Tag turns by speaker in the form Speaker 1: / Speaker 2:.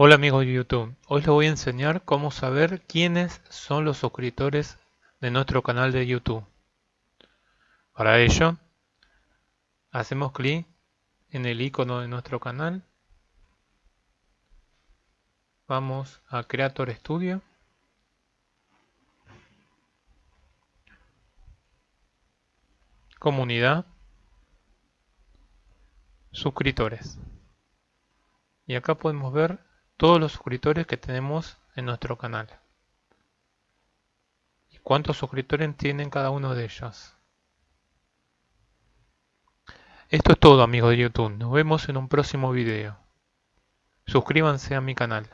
Speaker 1: Hola amigos de YouTube, hoy les voy a enseñar cómo saber quiénes son los suscriptores de nuestro canal de YouTube. Para ello, hacemos clic en el icono de nuestro canal, vamos a Creator Studio, Comunidad, Suscriptores. Y acá podemos ver todos los suscriptores que tenemos en nuestro canal. Y cuántos suscriptores tienen cada uno de ellos. Esto es todo amigos de YouTube. Nos vemos en un próximo video. Suscríbanse a mi canal.